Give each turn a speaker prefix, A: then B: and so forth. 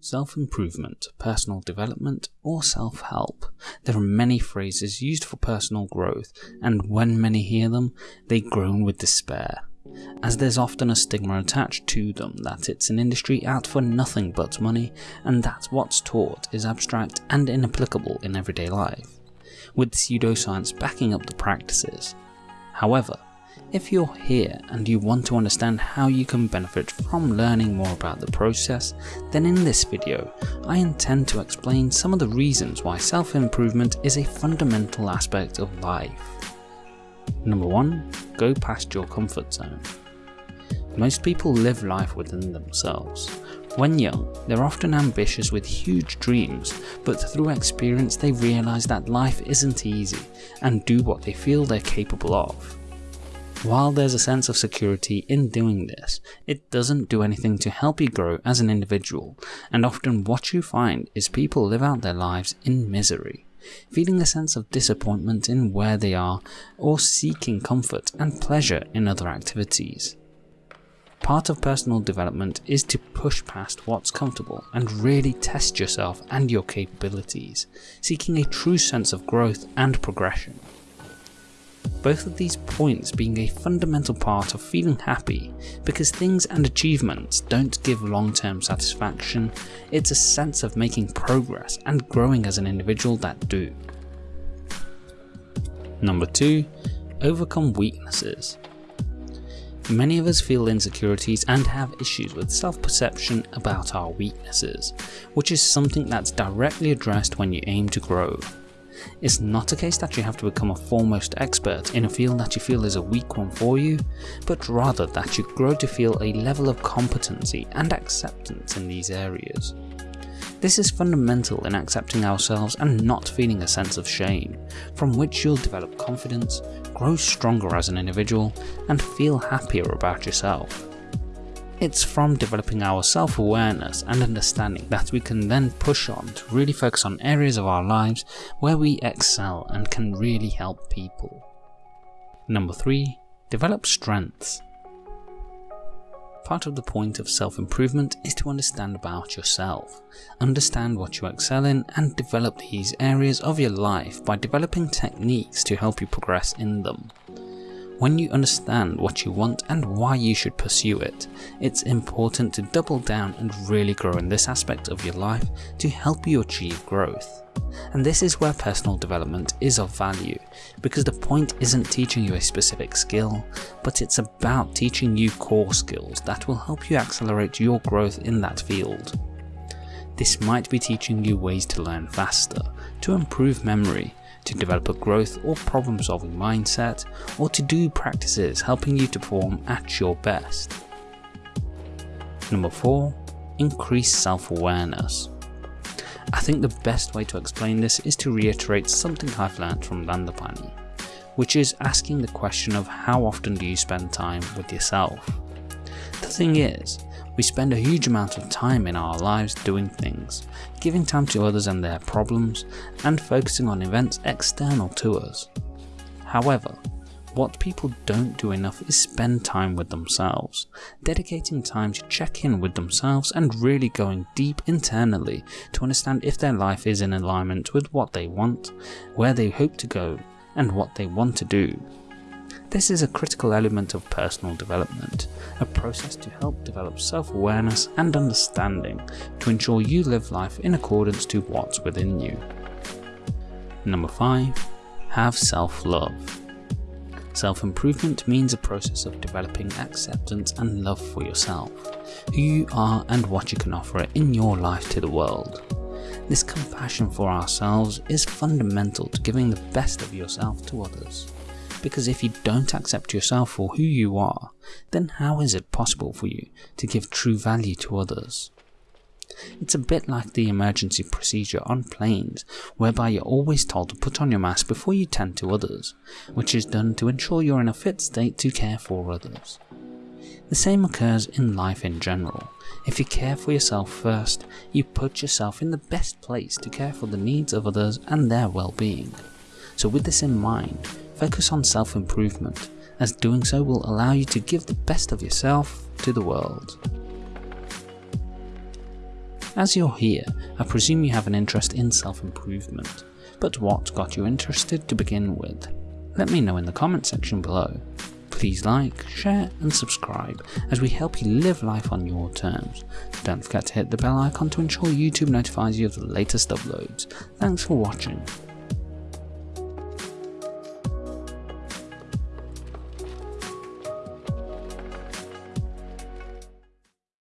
A: Self-improvement, personal development, or self-help. There are many phrases used for personal growth, and when many hear them, they groan with despair, as there's often a stigma attached to them that it's an industry out for nothing but money, and that what's taught is abstract and inapplicable in everyday life, with pseudoscience backing up the practices. However, if you're here and you want to understand how you can benefit from learning more about the process, then in this video, I intend to explain some of the reasons why self-improvement is a fundamental aspect of life. Number 1. Go past your comfort zone. Most people live life within themselves. When young, they're often ambitious with huge dreams, but through experience they realise that life isn't easy and do what they feel they're capable of. While there's a sense of security in doing this, it doesn't do anything to help you grow as an individual, and often what you find is people live out their lives in misery, feeling a sense of disappointment in where they are, or seeking comfort and pleasure in other activities. Part of personal development is to push past what's comfortable and really test yourself and your capabilities, seeking a true sense of growth and progression both of these points being a fundamental part of feeling happy because things and achievements don't give long term satisfaction, it's a sense of making progress and growing as an individual that do. Number 2. Overcome weaknesses. Many of us feel insecurities and have issues with self-perception about our weaknesses, which is something that's directly addressed when you aim to grow. It's not a case that you have to become a foremost expert in a field that you feel is a weak one for you, but rather that you grow to feel a level of competency and acceptance in these areas. This is fundamental in accepting ourselves and not feeling a sense of shame, from which you'll develop confidence, grow stronger as an individual, and feel happier about yourself. It's from developing our self-awareness and understanding that we can then push on to really focus on areas of our lives where we excel and can really help people. Number 3. Develop strengths. Part of the point of self-improvement is to understand about yourself, understand what you excel in and develop these areas of your life by developing techniques to help you progress in them. When you understand what you want and why you should pursue it, it's important to double down and really grow in this aspect of your life to help you achieve growth. And this is where personal development is of value, because the point isn't teaching you a specific skill, but it's about teaching you core skills that will help you accelerate your growth in that field. This might be teaching you ways to learn faster, to improve memory, to develop a growth or problem solving mindset, or to do practices helping you to perform at your best. Number 4. Increase self-awareness. I think the best way to explain this is to reiterate something I've learned from Dandapani, which is asking the question of how often do you spend time with yourself. The thing is, we spend a huge amount of time in our lives doing things, giving time to others and their problems, and focusing on events external to us. However, what people don't do enough is spend time with themselves, dedicating time to check in with themselves and really going deep internally to understand if their life is in alignment with what they want, where they hope to go, and what they want to do. This is a critical element of personal development, a process to help develop self-awareness and understanding to ensure you live life in accordance to what's within you. Number 5. Have self-love. Self-improvement means a process of developing acceptance and love for yourself, who you are and what you can offer in your life to the world. This compassion for ourselves is fundamental to giving the best of yourself to others because if you don't accept yourself for who you are, then how is it possible for you to give true value to others? It's a bit like the emergency procedure on planes, whereby you're always told to put on your mask before you tend to others, which is done to ensure you're in a fit state to care for others. The same occurs in life in general. If you care for yourself first, you put yourself in the best place to care for the needs of others and their well-being. So with this in mind, Focus on self-improvement, as doing so will allow you to give the best of yourself to the world. As you're here, I presume you have an interest in self-improvement, but what got you interested to begin with? Let me know in the comment section below. Please like, share and subscribe as we help you live life on your terms. Don't forget to hit the bell icon to ensure YouTube notifies you of the latest uploads. Thanks for watching.